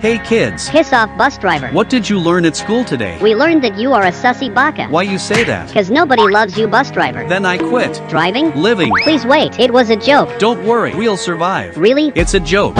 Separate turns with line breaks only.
Hey kids,
Piss off, bus driver.
what did you learn at school today?
We learned that you are a sussy baka.
Why you say that?
Cause nobody loves you, bus driver.
Then I quit.
Driving?
Living.
Please wait, it was a joke.
Don't worry, we'll survive.
Really?
It's a joke.